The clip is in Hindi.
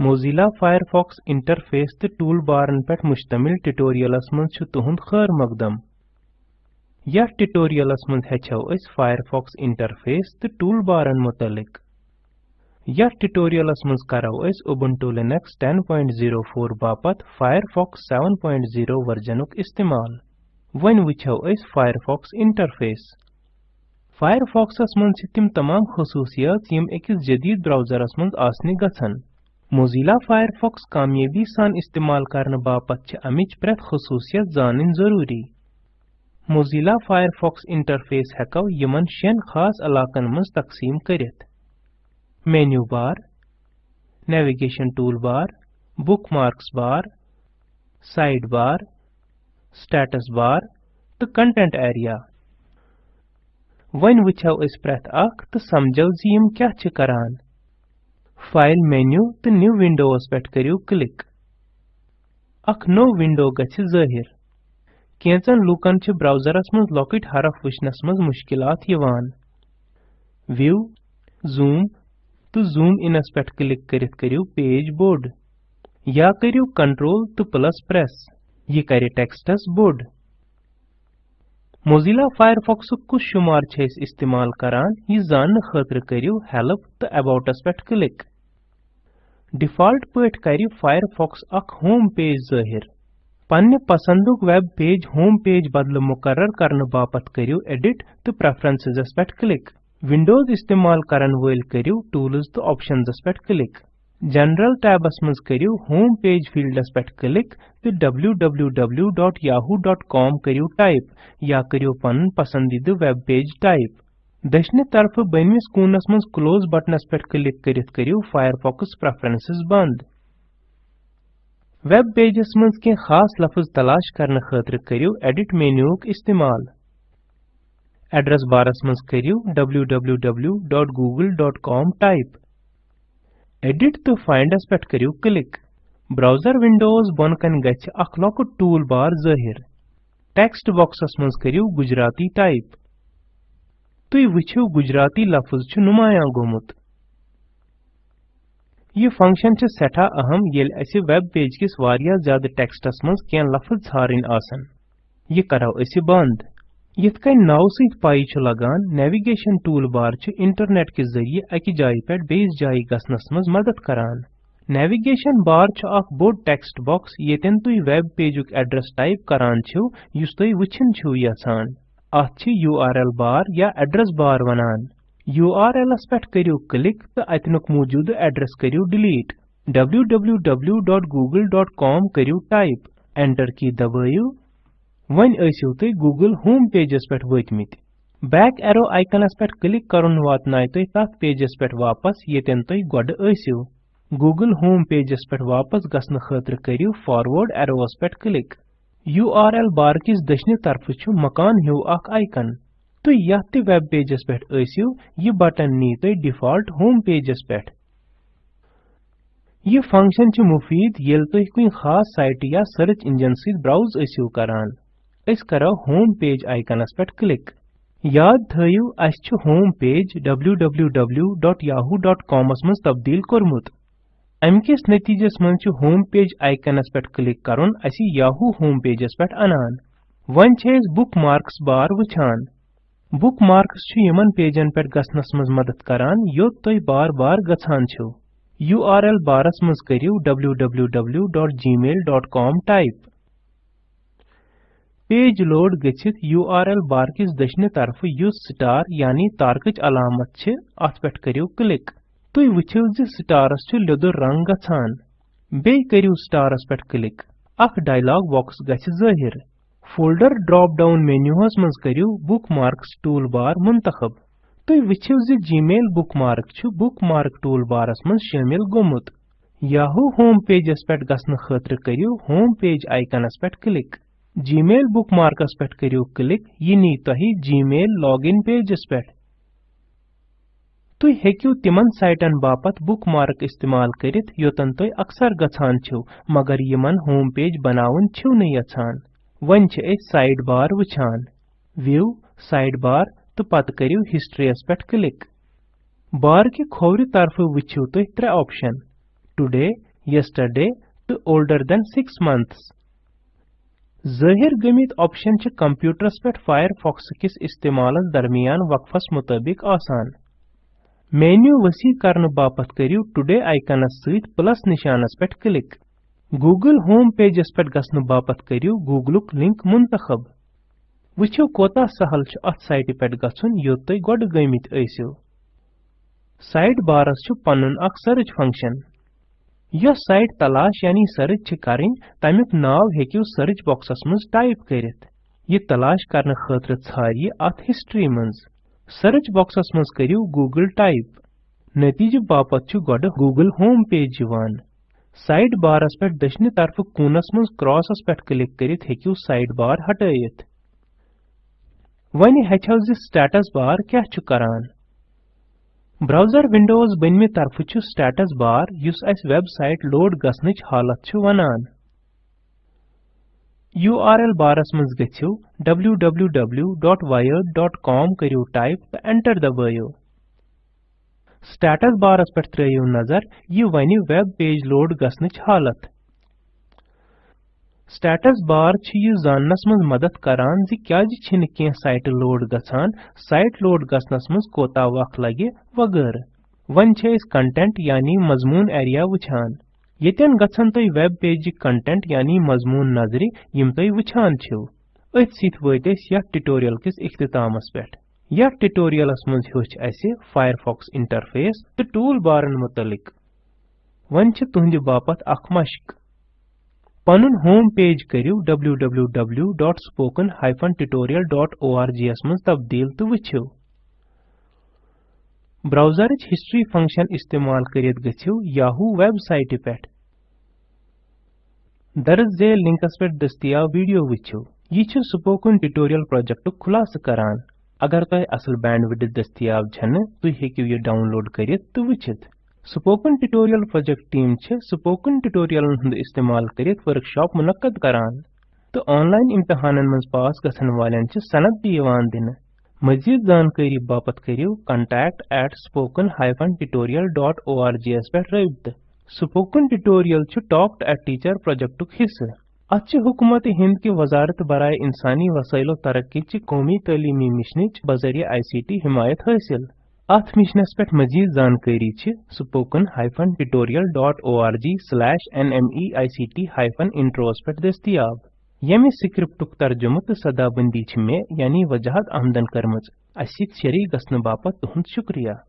Mozilla Firefox इंटरफेस तो टूल बारन पे मुश्तमिल ट्यूटोरियलस मज तुहद खैर मकदम। यथ ट्यूटोरियलस मज हेचो अस Firefox इंटरफेस तो टूल बारन मुतलिक। यथ ट्यूटोरियलस मज करो अस Ubuntu Linux 10.04 बापत Firefox 7.0 वर्जनुक इस्तेमाल। वन वुचो अस Firefox इंटरफेस Firefoxस मज तिम तमाम खसूसियात यम अकिस जदीद ब्राउजरस मज आसने Mozilla Firefox कामयाबी सान इस्तेमाल करने बापत अमिच प्रत खसूसियत जानन ज़रूरी। Mozilla Firefox इंटरफेस हेको यमन शेन खास इलाकन मज तकसीम करित menu bar navigation tool bar bookmarks bar side bar status bar तो कंटेंट एरिया वन वुचो अस प्रत अख तो समझो जी यम क्या करान फ़ाइल मेन्यू तो न्यू विंडोस पे करियो क्लिक अख नो विंडो गछ ज़ाहिर. केंचन लूकन छ ब्राउजरस मज लॉकिट हरफ वुचनस मज मुश्किलात यवान. व्यू जूम तो जूम इनस पे क्लिक करित करियो पेज बोर्ड या करियो कंट्रोल तो प्लस प्रेस ये करे टेक्स्टस बोर्ड Mozilla Firefox कुछ शुमार छ इस्तेमाल करान, ये जान खतर करियो हेल्प तो अबाउट अस पे क्लिक डिफ़ॉल्ट पट कर Firefox अख होम पेज ज़ाहिर। पन्ने पसंदुक वेब पेज होम पेज बदल मुकर्रर करने बापत करियो एडिट तो प्रेफरेंसेस पे क्लिक। विंडोज़ इस्तेमाल करन वल करियो टूल्स तो ऑप्शंस पे क्लिक। जनरल टैबस मज करियो होम पेज फील्डस पे क्लिक तो www.yahoo.com करियो टाइप या करियो पन पसंदीदा वेब पेज टाइप। दशने तरफ़ बनमिस कूनस मज क्लोज बटनस पे क्लिक करित करियो फायरफॉक्स प्रेफरेंसेस बंद। वेब पेजस मज के खास लफ्ज तलाश करने खातिर करियो एडिट मेन्यूक इस्तेमाल। एड्रेस बारस मज करियो, www.google.com टाइप एडिट तो फाइंडस पे करियो क्लिक ब्राउज़र विंडोज़ बनकन गछ अख लॉकुट टूल बार ज़ाहिर। टेक्स्ट बॉक्सस मज करियो, गुजराती टाइप तुई वुछिव गुजराती लफ्ज नुमाया गोमुत। ये फ़ंक्शन सेठा अहम येल असे वेब पेज किस ज़्यादा टेक्स्टस मज केन लफ्ज छारिन आसन। ये करो असे बंद। यथ नाव छु लगान नेविगेशन टूल बार इंटरनेट के ज़रिए अकि जाय पे बेस जाय गसनस मज मदद करान। नेविगेशन बार बोड टेक्स्ट बॉक्स येतन तुई वेब पेजुक एड्रेस टाइप करान वुछिन छु यसान। अथ URL बार या एड्रेस बार वनान URL पे करियो क्लिक तो अतनुक मौजूद एड्रेस करियो डिलीट www.google.com करियो टाइप एंटर की दबाइयो वन ऐसियो तुई Google होम पेजस पे वतमित बैक एरो आइकनस पे क्लिक करन वातनाय तुई तथ पेजस पे वापस येतन तुई गड ऐसियो Google होम पेजस पे वापस गसन खातिर करियो एरोस पे क्लिक URL बार किस दशने तरफ़ छु? मकान हिउ अख आइकन। तो यथ वेब पेजस पे ऐसियो। ये बटन नी तो डिफ़ॉल्ट होम पेजस पे ये फ़ंक्शन छु मुफीद, येल तो कुन खास साइट या सर्च इंजन से ब्राउज ऐसियो करान। अस करो होम पेज आइकनस पे क्लिक। याद थयु, अस छु होम पेज www.yahoo.com मस तब्दील कोरमुत। अमकिस नतीजस मज होम पेज आइकनस पे क्लिक असी याहू होम पेजस पे अनान वन छेस बुकमार्क्स बार वुछान बुकमार्क्स छु यमन पेजन पे गसनस मज मदद करान योत तोय बार बार गछान छु URL बारस मज करियो www.gmail.com टाइप पेज लोड गछित URL बार किस दशने तरफ़ युस स्टार यानी तारकच अलामत अथ पे करियो क्लिक तुई वुछिव ज स्टारस रंग गछान बे स्टारस क्लिक अख डायलॉग बॉक्स गछ फोल्डर ड्रॉप डाउन मेन्यूहस मज करियो बुकमार्क्स टूल बार मुंतखब तुई वुछिव ज जीमेल बुकमार्क छु बुकमार्क टूल बारस मज शामिल गोमुत याहू होम पेजस पे गसन खातिर होम पेज आइकनस पे क्लिक मेल जीमेल बुकमार्कस पे करियो क्लिक ये नी तही जीमेल लॉगिन पेजस पे तुई हेकियो तिमन साइटन बापत बुकमार्क इस्तेमाल करित योतन तुई अक्सर गछान छो, मगर यमन होम पेज बनावन छो न यछान वन छ ए साइड बार वछान व्यू साइड बार तो पत करियो हिस्ट्री पे क्लिक। बार के खोवरि तरफ़ वुछियो तुई त्रे option. Today yesterday to older than 6 months. Zahir गमित ऑप्शन छ कंप्यूटरस पे फायरफॉक्स किस इस्तेमालस दरमियान वक्फस मुताबिक आसान। मेन्यू वसी करने बापत करियो टुडे आइकनस सहित प्लस निशानस पे क्लिक गूगल होम पेजस पे गसन बापत करियो गूगलुक लिंक मुंतखब. वुचो कोता सहल छ अथ साइट पे गसन योत गड गमित ऐसियो. साइड बारस छ पनुन अक सर्च फ़ंक्शन यह साइट तलाश यानी सर्च छ करिन तमिक नाव हेकियो सर्च बॉक्सस मज टाइप करित. ये तलाश करने खतर छारिय अत हिस्ट्री मज सर्च बॉक्सस मज करियो गूगल टाइप। नतीजे बापत छ गड गूगल होम पेज यवान साइड बारस पे दशनि तरफ़ कूनस मज क्रॉसस पे क्लिक करित साइड बार हटायत वनि हेचो ज स्टेटस बार क्या छ करान? ब्राउज़र विंडोज़ बनमे तरफ़ छु स्टेटस बार युस अस वेबसाइट लोड गसनच हालत छु वनान URL बारस मज गछियो www.wired.com करियो टाइप तो एंटर दबायो स्टेटस बारस ये वनि वेब पेज लोड गसनच हालत। स्टेटस बार छ यह जानस मज मदद करान। जि क्याज छिन कें साइट लोड साइट लोड गसनस मज कोता वक्त लगे। वगैरह वन यानी मजमून एरिया वुछान गछन तय वेब पेज कंटेंट यानी मजमून नजरि यम सित वत यथ ट्यूटोरियल किस इख्तितामस पेठ यथ ट्यूटोरियलस मज हेच फायरफॉक्स इंटरफेस तो टूल बारन मुतलिक वन छ तुहंद बापत पनुन होम पेज करियो www.spoken-tutorial.org मज तब्दील तो वुछियो ब्राउजरच हिस्ट्री फ़ंक्शन इस्तेमाल करित गछियो याहू वेबसाइट पेठ। दर्ज झेल लिंकस पे दस्तियाब वीडियो वुछियो यह स्पोकन ट्यूटोरियल प्रोजेक्ट खुलास करान। अगर तय असल बैंडविड्थ दस्तियाब तुम हेकियो ये download वुछित spoken tutorial project team spoken tutorial हंद इस्तेमाल करित वर्कशॉप मुनक्कद करान। तो ऑनलाइन इम्तिहानन मज पास वालन छ सनद दिन। मजीद जानकारी बापत करियो contact@spoken-tutorial.org पे रबित स्पोकन ट्यूटोरियल छ talk to a teacher project हिस्सा। अच्छे हुकूमत हिंद की वजारत बराए इंसानी वसाइलो तरक्की च कौमी तलीमी मिशन बजरिया आईसीटी हिमायत हासिल। अथ मिशनस पे मजीद जानकारी spoken hyphen tutorial dot O R G slash N M E I C T nmeict intros पे दस्तियाब। यमि स्क्रिप्टुक तर्जुम तो सदाबंदी मे यानी वजाहत आमदन करम अस शरीक गसन बापत तुहंद शुक्रिया।